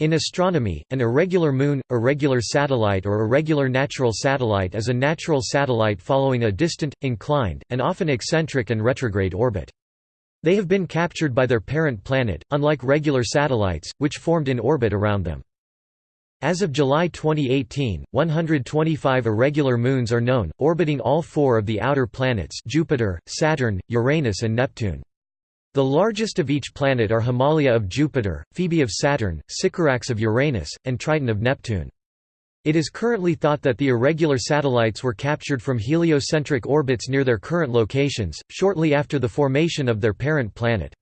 In astronomy, an irregular moon, irregular satellite or irregular natural satellite is a natural satellite following a distant, inclined, and often eccentric and retrograde orbit. They have been captured by their parent planet, unlike regular satellites, which formed in orbit around them. As of July 2018, 125 irregular moons are known, orbiting all four of the outer planets Jupiter, Saturn, Uranus and Neptune. The largest of each planet are Himalaya of Jupiter, Phoebe of Saturn, Sycorax of Uranus, and Triton of Neptune. It is currently thought that the irregular satellites were captured from heliocentric orbits near their current locations, shortly after the formation of their parent planet.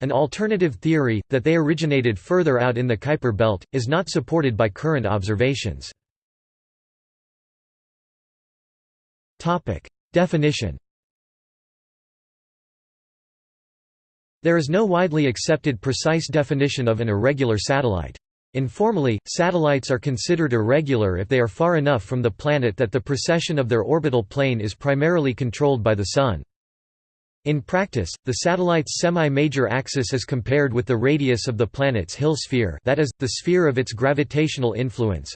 An alternative theory, that they originated further out in the Kuiper belt, is not supported by current observations. Definition There is no widely accepted precise definition of an irregular satellite. Informally, satellites are considered irregular if they are far enough from the planet that the precession of their orbital plane is primarily controlled by the Sun. In practice, the satellite's semi-major axis is compared with the radius of the planet's Hill sphere that is, the sphere of its gravitational influence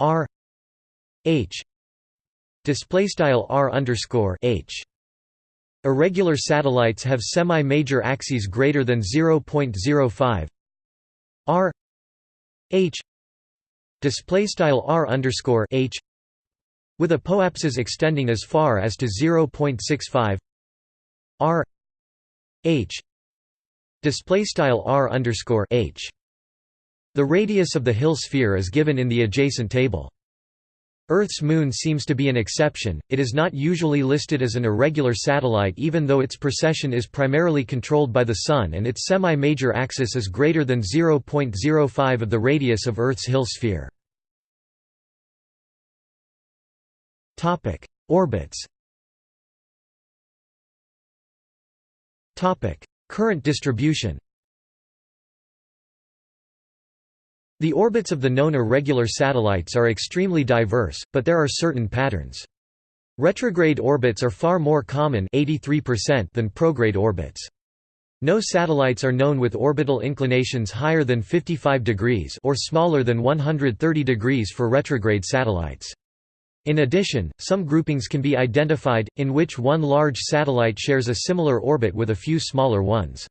r h displaystyle r underscore h Irregular satellites have semi-major axes greater than 0.05 r h display style r underscore h with apoapses extending as far as to 0.65 r h display style r underscore h. The radius of the Hill sphere is given in the adjacent table. Earth's moon seems to be an exception, it is not usually listed as an irregular satellite even though its precession is primarily controlled by the Sun and its semi-major axis is greater than 0.05 of the radius of Earth's Hill sphere. Orbits Current distribution The orbits of the known irregular satellites are extremely diverse, but there are certain patterns. Retrograde orbits are far more common 83% than prograde orbits. No satellites are known with orbital inclinations higher than 55 degrees or smaller than 130 degrees for retrograde satellites. In addition, some groupings can be identified, in which one large satellite shares a similar orbit with a few smaller ones.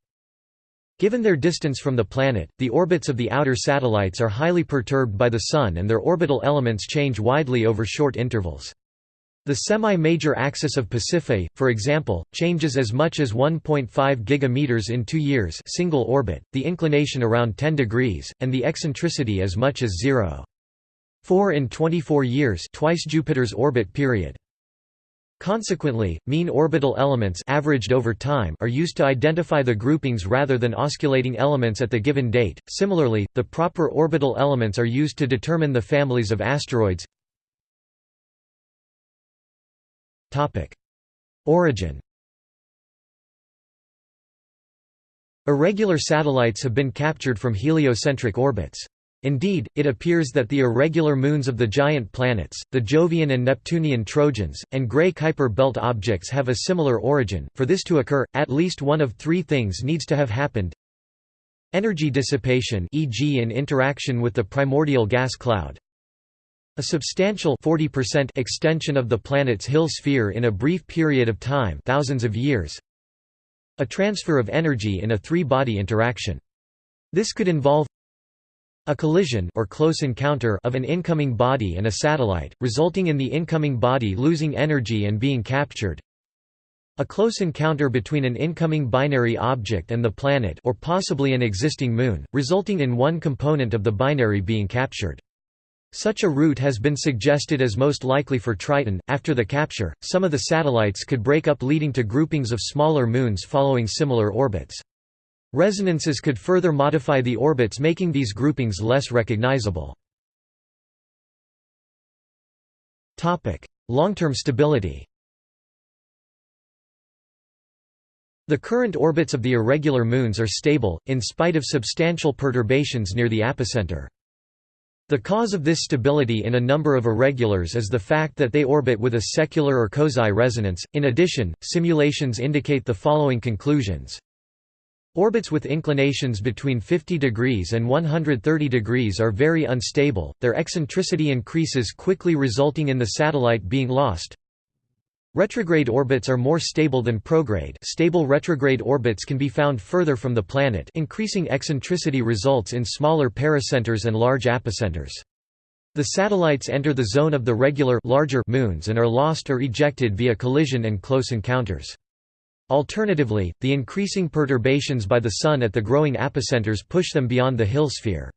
Given their distance from the planet, the orbits of the outer satellites are highly perturbed by the Sun and their orbital elements change widely over short intervals. The semi-major axis of Pasiphae, for example, changes as much as 1.5 gigameters in 2 years single orbit, the inclination around 10 degrees, and the eccentricity as much as 0.4 in 24 years twice Jupiter's orbit period. Consequently, mean orbital elements averaged over time are used to identify the groupings rather than osculating elements at the given date. Similarly, the proper orbital elements are used to determine the families of asteroids. Topic: Origin. Irregular satellites have been captured from heliocentric orbits. Indeed, it appears that the irregular moons of the giant planets, the Jovian and Neptunian Trojans, and Gray Kuiper belt objects have a similar origin. For this to occur, at least one of three things needs to have happened. Energy dissipation e.g. in interaction with the primordial gas cloud. A substantial 40% extension of the planet's Hill sphere in a brief period of time thousands of years. A transfer of energy in a three-body interaction. This could involve a collision or close encounter of an incoming body and a satellite, resulting in the incoming body losing energy and being captured. A close encounter between an incoming binary object and the planet or possibly an existing moon, resulting in one component of the binary being captured. Such a route has been suggested as most likely for Triton. After the capture, some of the satellites could break up leading to groupings of smaller moons following similar orbits. Resonances could further modify the orbits making these groupings less recognizable. Long-term stability The current orbits of the irregular moons are stable, in spite of substantial perturbations near the apocenter. The cause of this stability in a number of irregulars is the fact that they orbit with a secular or Kozai resonance. In addition, simulations indicate the following conclusions. Orbits with inclinations between 50 degrees and 130 degrees are very unstable, their eccentricity increases quickly resulting in the satellite being lost. Retrograde orbits are more stable than prograde stable retrograde orbits can be found further from the planet increasing eccentricity results in smaller pericenters and large apocenters. The satellites enter the zone of the regular larger moons and are lost or ejected via collision and close encounters. Alternatively, the increasing perturbations by the Sun at the growing apocenters push them beyond the Hill sphere.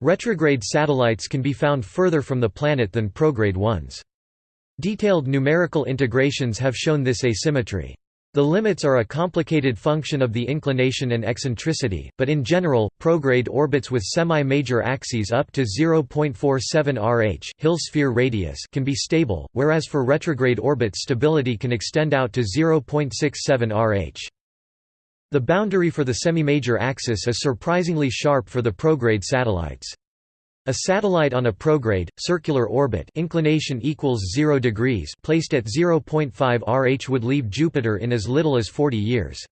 Retrograde satellites can be found further from the planet than prograde ones. Detailed numerical integrations have shown this asymmetry. The limits are a complicated function of the inclination and eccentricity, but in general, prograde orbits with semi-major axes up to 0.47 Rh Hill sphere radius can be stable, whereas for retrograde orbits stability can extend out to 0.67 Rh. The boundary for the semi-major axis is surprisingly sharp for the prograde satellites. A satellite on a prograde, circular orbit inclination equals 0 degrees placed at 0.5 Rh would leave Jupiter in as little as 40 years.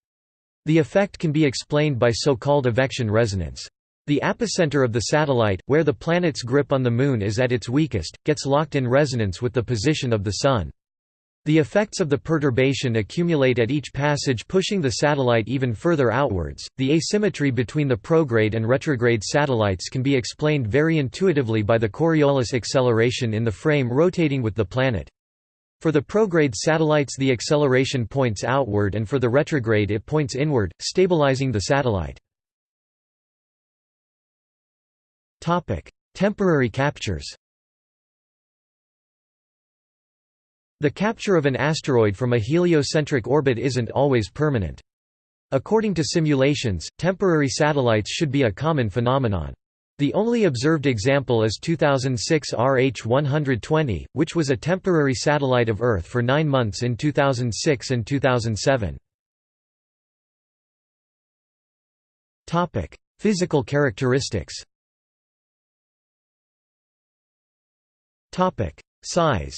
The effect can be explained by so-called evection resonance. The apocenter of the satellite, where the planet's grip on the Moon is at its weakest, gets locked in resonance with the position of the Sun. The effects of the perturbation accumulate at each passage pushing the satellite even further outwards. The asymmetry between the prograde and retrograde satellites can be explained very intuitively by the Coriolis acceleration in the frame rotating with the planet. For the prograde satellites the acceleration points outward and for the retrograde it points inward, stabilizing the satellite. Temporary captures The capture of an asteroid from a heliocentric orbit isn't always permanent. According to simulations, temporary satellites should be a common phenomenon. The only observed example is 2006 RH-120, which was a temporary satellite of Earth for nine months in 2006 and 2007. Physical characteristics Size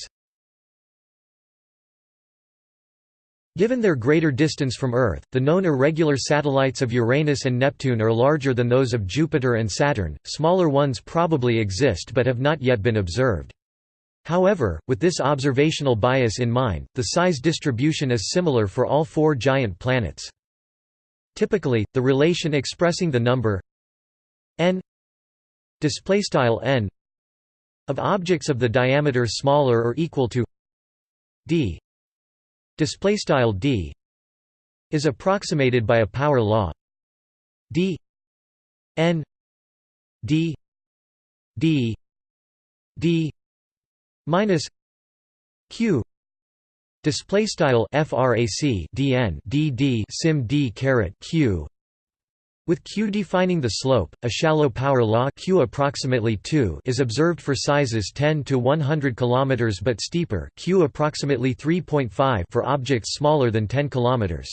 Given their greater distance from Earth, the known irregular satellites of Uranus and Neptune are larger than those of Jupiter and Saturn, smaller ones probably exist but have not yet been observed. However, with this observational bias in mind, the size distribution is similar for all four giant planets. Typically, the relation expressing the number n n of objects of the diameter smaller or equal to d display style d is approximated by a power law. D n d d d minus q display style frac dn sim d caret q with q defining the slope, a shallow power law q approximately 2 is observed for sizes 10 to 100 km but steeper q approximately 3.5 for objects smaller than 10 km.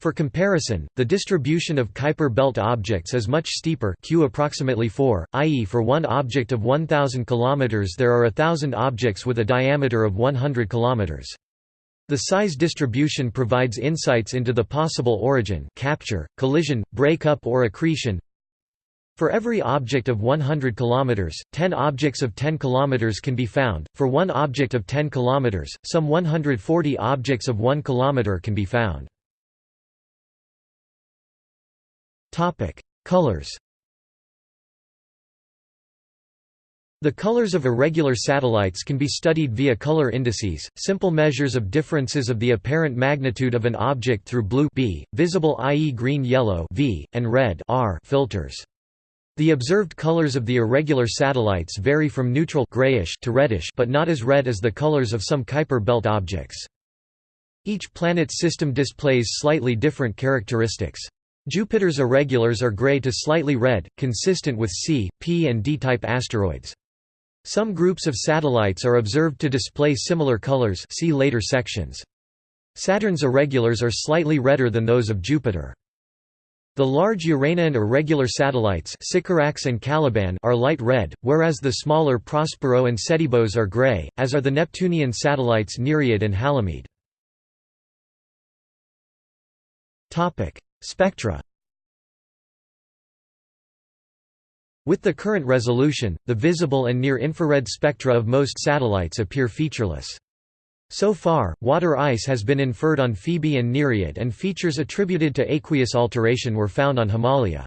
For comparison, the distribution of Kuiper belt objects is much steeper q approximately 4, i.e. for one object of 1000 km there are a thousand objects with a diameter of 100 km. The size distribution provides insights into the possible origin capture, collision, breakup or accretion. For every object of 100 km, 10 objects of 10 km can be found, for one object of 10 km, some 140 objects of 1 km can be found. Colors The colors of irregular satellites can be studied via color indices, simple measures of differences of the apparent magnitude of an object through blue B, visible i.e. green-yellow V, and red R filters. The observed colors of the irregular satellites vary from neutral grayish to reddish but not as red as the colors of some Kuiper belt objects. Each planet system displays slightly different characteristics. Jupiter's irregulars are gray to slightly red, consistent with C, P and D-type asteroids. Some groups of satellites are observed to display similar colors see later sections. Saturn's irregulars are slightly redder than those of Jupiter. The large Uranian irregular satellites Sycorax and Caliban are light red, whereas the smaller Prospero and Setebos are gray, as are the Neptunian satellites Nereid and Halimede. Spectra With the current resolution, the visible and near-infrared spectra of most satellites appear featureless. So far, water ice has been inferred on Phoebe and Nereid and features attributed to aqueous alteration were found on Himalaya.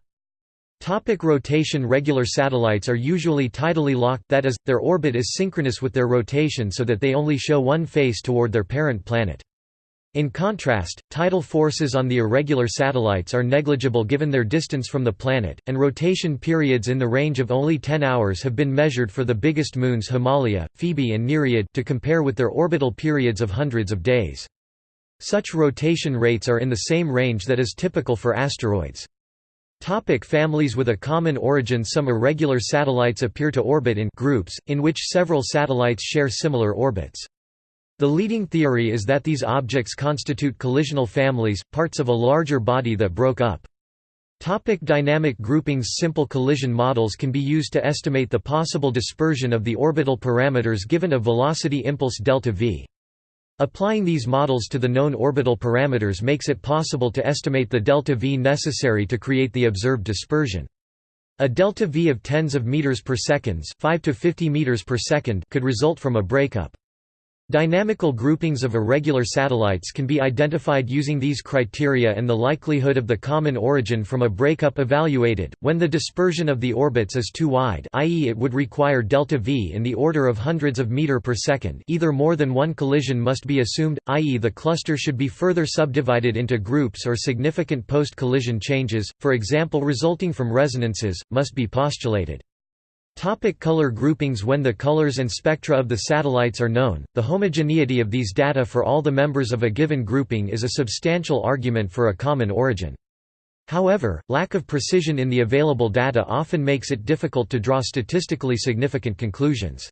Topic rotation Regular satellites are usually tidally locked that is, their orbit is synchronous with their rotation so that they only show one face toward their parent planet. In contrast, tidal forces on the irregular satellites are negligible given their distance from the planet, and rotation periods in the range of only 10 hours have been measured for the biggest moons Himalaya, Phoebe and Nereid to compare with their orbital periods of hundreds of days. Such rotation rates are in the same range that is typical for asteroids. Topic families With a common origin Some irregular satellites appear to orbit in groups, in which several satellites share similar orbits. The leading theory is that these objects constitute collisional families, parts of a larger body that broke up. Topic dynamic groupings Simple collision models can be used to estimate the possible dispersion of the orbital parameters given a velocity impulse delta v. Applying these models to the known orbital parameters makes it possible to estimate the delta v necessary to create the observed dispersion. A delta v of tens of meters per seconds, 5 to 50 meters per second could result from a breakup. Dynamical groupings of irregular satellites can be identified using these criteria and the likelihood of the common origin from a breakup evaluated. When the dispersion of the orbits is too wide, i.e., it would require delta v in the order of hundreds of meter per second, either more than one collision must be assumed, i.e., the cluster should be further subdivided into groups or significant post-collision changes, for example resulting from resonances, must be postulated. Topic color groupings When the colors and spectra of the satellites are known, the homogeneity of these data for all the members of a given grouping is a substantial argument for a common origin. However, lack of precision in the available data often makes it difficult to draw statistically significant conclusions.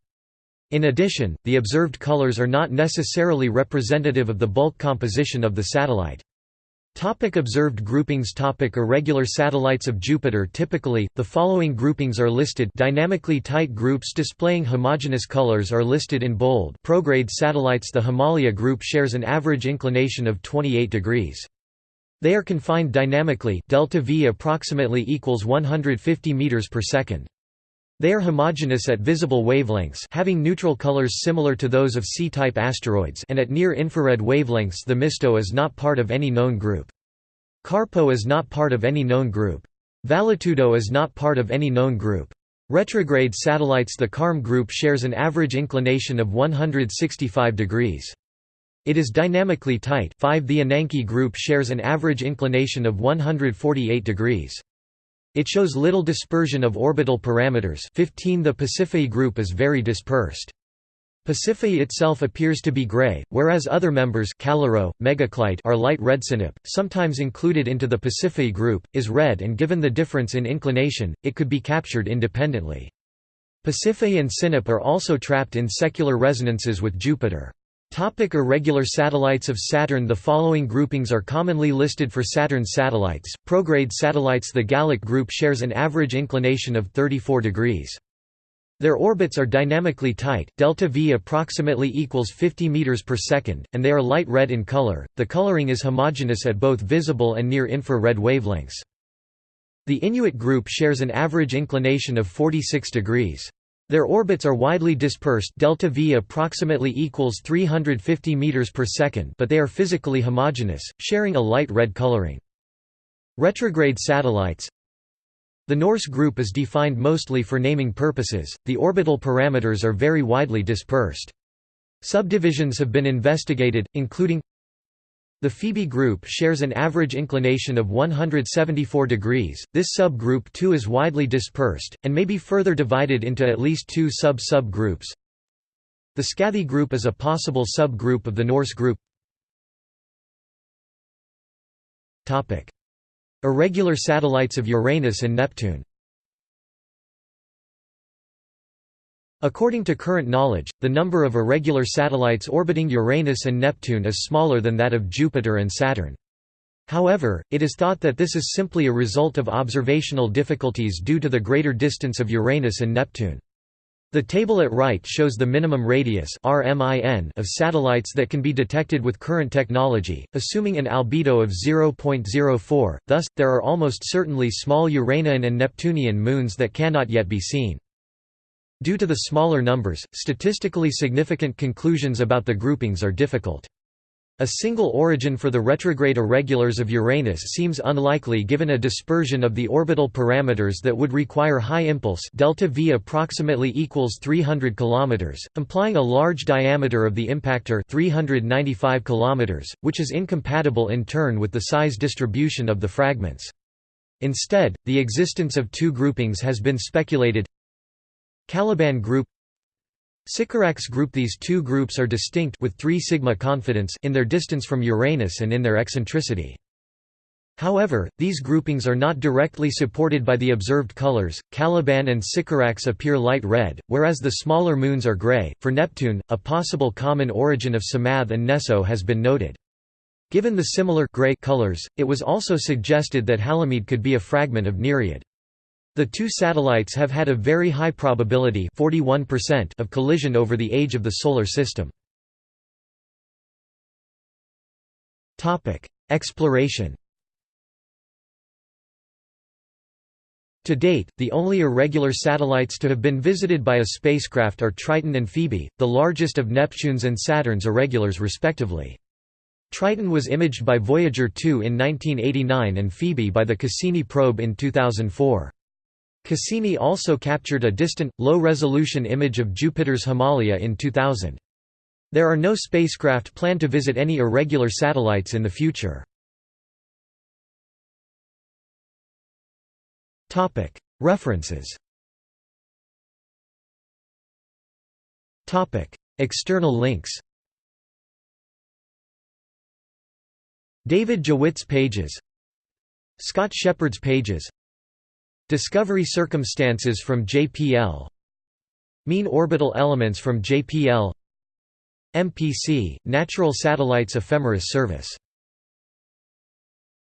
In addition, the observed colors are not necessarily representative of the bulk composition of the satellite. Topic observed groupings Topic Irregular satellites of Jupiter Typically, the following groupings are listed dynamically tight groups displaying homogeneous colors are listed in bold prograde satellites The Himalaya group shares an average inclination of 28 degrees. They are confined dynamically delta V approximately equals 150 meters per second. They are homogeneous at visible wavelengths having neutral colors similar to those of C-type asteroids and at near-infrared wavelengths Themisto is not part of any known group. CARPO is not part of any known group. Valetudo is not part of any known group. Retrograde satellites The Carme group shares an average inclination of 165 degrees. It is dynamically tight 5 The Ananke group shares an average inclination of 148 degrees. It shows little dispersion of orbital parameters 15 The Pasiphae group is very dispersed. Pasiphae itself appears to be gray, whereas other members Callirrhoe, Megaclite are light red Sinope, sometimes included into the Pasiphae group, is red and given the difference in inclination, it could be captured independently. Pasiphae and Sinope are also trapped in secular resonances with Jupiter. Topic irregular satellites of Saturn The following groupings are commonly listed for Saturn's satellites. Prograde satellites The Gallic group shares an average inclination of 34 degrees. Their orbits are dynamically tight, delta V approximately equals 50 meters per second, and they are light red in color. The coloring is homogeneous at both visible and near infrared wavelengths. The Inuit group shares an average inclination of 46 degrees. Their orbits are widely dispersed delta V approximately equals 350 meters per second but they are physically homogeneous, sharing a light red coloring. Retrograde satellites The Norse group is defined mostly for naming purposes, the orbital parameters are very widely dispersed. Subdivisions have been investigated, including the Phoebe group shares an average inclination of 174 degrees. This subgroup too is widely dispersed, and may be further divided into at least two sub-subgroups. The Skathi group is a possible subgroup of the Norse group. Irregular satellites of Uranus and Neptune According to current knowledge, the number of irregular satellites orbiting Uranus and Neptune is smaller than that of Jupiter and Saturn. However, it is thought that this is simply a result of observational difficulties due to the greater distance of Uranus and Neptune. The table at right shows the minimum radius of satellites that can be detected with current technology, assuming an albedo of 0.04, thus, there are almost certainly small Uranian and Neptunian moons that cannot yet be seen. Due to the smaller numbers, statistically significant conclusions about the groupings are difficult. A single origin for the retrograde irregulars of Uranus seems unlikely given a dispersion of the orbital parameters that would require high impulse delta v approximately equals 300 km, implying a large diameter of the impactor 395 km, which is incompatible in turn with the size distribution of the fragments. Instead, the existence of two groupings has been speculated Caliban group Sycorax group These two groups are distinct with 3 sigma confidence in their distance from Uranus and in their eccentricity. However, these groupings are not directly supported by the observed colors. Caliban and Sycorax appear light red, whereas the smaller moons are gray. For Neptune, a possible common origin of Psamathe and Neso has been noted. Given the similar gray colors, it was also suggested that Halimede could be a fragment of Nereid. The two satellites have had a very high probability 41% of collision over the age of the Solar System. Exploration To date, the only irregular satellites to have been visited by a spacecraft are Triton and Phoebe, the largest of Neptune's and Saturn's irregulars respectively. Triton was imaged by Voyager 2 in 1989 and Phoebe by the Cassini probe in 2004. Cassini also captured a distant, low-resolution image of Jupiter's Himalaya in 2000. There are no spacecraft planned to visit any irregular satellites in the future. References. External links. David Jewitt's pages. Scott Sheppard's pages Discovery circumstances from JPL Mean orbital elements from JPL MPC, Natural Satellites Ephemeris Service